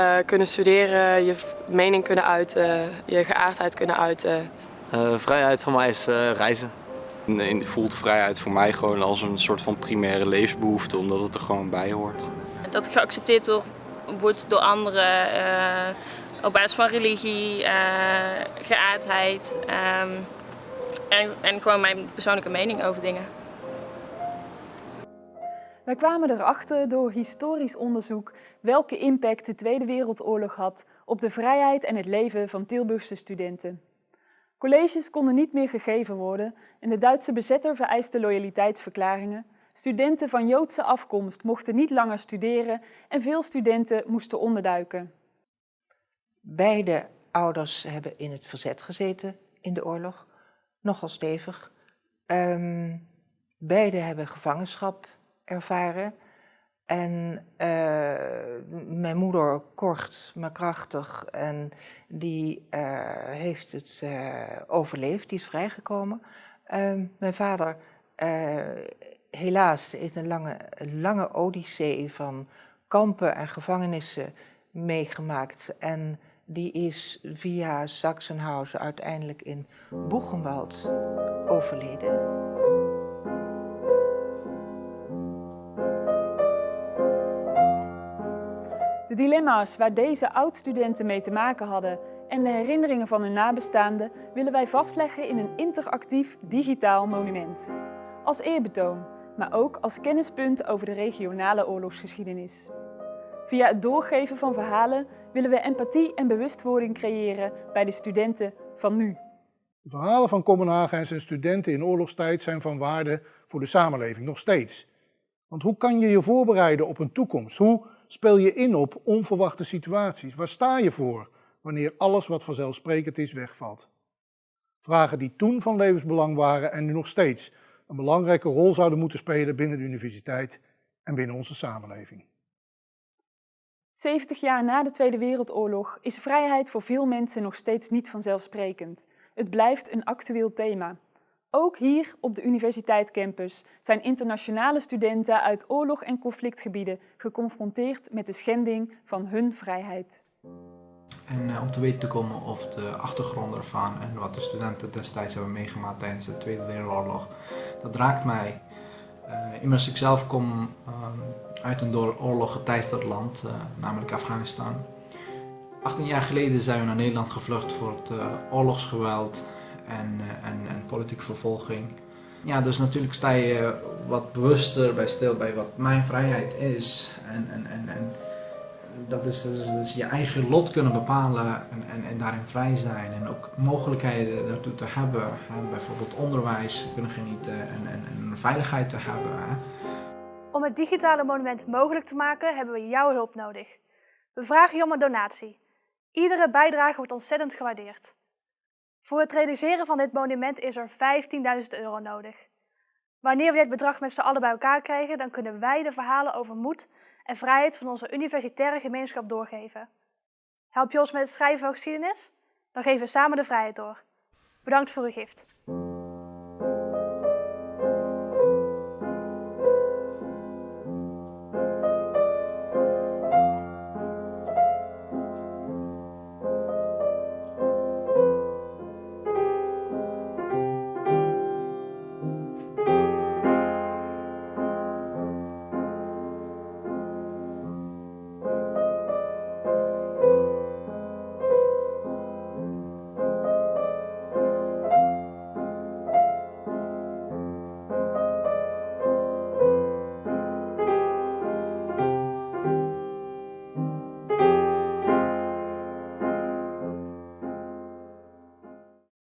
uh, kunnen studeren, je mening kunnen uiten, je geaardheid kunnen uiten. Uh, vrijheid voor mij is uh, reizen. En voelt vrijheid voor mij gewoon als een soort van primaire levensbehoefte, omdat het er gewoon bij hoort. Dat het geaccepteerd door, wordt door anderen op basis van religie, geaardheid um, en, en gewoon mijn persoonlijke mening over dingen. Wij kwamen erachter door historisch onderzoek welke impact de Tweede Wereldoorlog had op de vrijheid en het leven van Tilburgse studenten. Colleges konden niet meer gegeven worden en de Duitse bezetter vereiste loyaliteitsverklaringen. Studenten van Joodse afkomst mochten niet langer studeren en veel studenten moesten onderduiken. Beide ouders hebben in het verzet gezeten in de oorlog, nogal stevig. Um, beide hebben gevangenschap ervaren. En uh, mijn moeder kort, maar krachtig. En die uh, heeft het uh, overleefd, die is vrijgekomen. Ehm, mijn vader, helaas, in een lange, lange odyssee van kampen en gevangenissen meegemaakt. En die is via Sachsenhausen uiteindelijk in Boegenwald overleden. De dilemma's waar deze oud-studenten mee te maken hadden en de herinneringen van hun nabestaanden willen wij vastleggen in een interactief digitaal monument. Als eerbetoon, maar ook als kennispunt over de regionale oorlogsgeschiedenis. Via het doorgeven van verhalen willen we empathie en bewustwording creëren bij de studenten van nu. De verhalen van Kopenhagen en zijn studenten in oorlogstijd zijn van waarde voor de samenleving, nog steeds. Want hoe kan je je voorbereiden op een toekomst? Hoe speel je in op onverwachte situaties? Waar sta je voor wanneer alles wat vanzelfsprekend is wegvalt? Vragen die toen van levensbelang waren en nu nog steeds een belangrijke rol zouden moeten spelen binnen de universiteit en binnen onze samenleving. 70 jaar na de Tweede Wereldoorlog is vrijheid voor veel mensen nog steeds niet vanzelfsprekend. Het blijft een actueel thema. Ook hier op de Universiteit Campus zijn internationale studenten uit oorlog- en conflictgebieden geconfronteerd met de schending van hun vrijheid. En uh, om te weten te komen of de achtergrond ervan en wat de studenten destijds hebben meegemaakt tijdens de Tweede Wereldoorlog, dat raakt mij. Uh, immers ik zelf kom uh, uit een door oorlog geteisterd land, namelijk Afghanistan. 18 jaar geleden zijn we naar Nederland gevlucht voor het oorlogsgeweld en, eh, en, en politieke vervolging. Ja, dus natuurlijk sta je wat bewuster bij stil bij wat mijn vrijheid is. En, en, en, en dat is dus, je eigen lot kunnen bepalen en, en, en daarin vrij zijn. En ook mogelijkheden daartoe te hebben. Bijvoorbeeld onderwijs kunnen genieten en, en, en veiligheid te hebben. Om het digitale monument mogelijk te maken hebben we jouw hulp nodig. We vragen je om een donatie. Iedere bijdrage wordt ontzettend gewaardeerd. Voor het realiseren van dit monument is er 15.000 euro nodig. Wanneer we dit bedrag met z'n allen bij elkaar krijgen, dan kunnen wij de verhalen over moed en vrijheid van onze universitaire gemeenschap doorgeven. Help je ons met het schrijven van geschiedenis? Dan geven we samen de vrijheid door. Bedankt voor uw gift.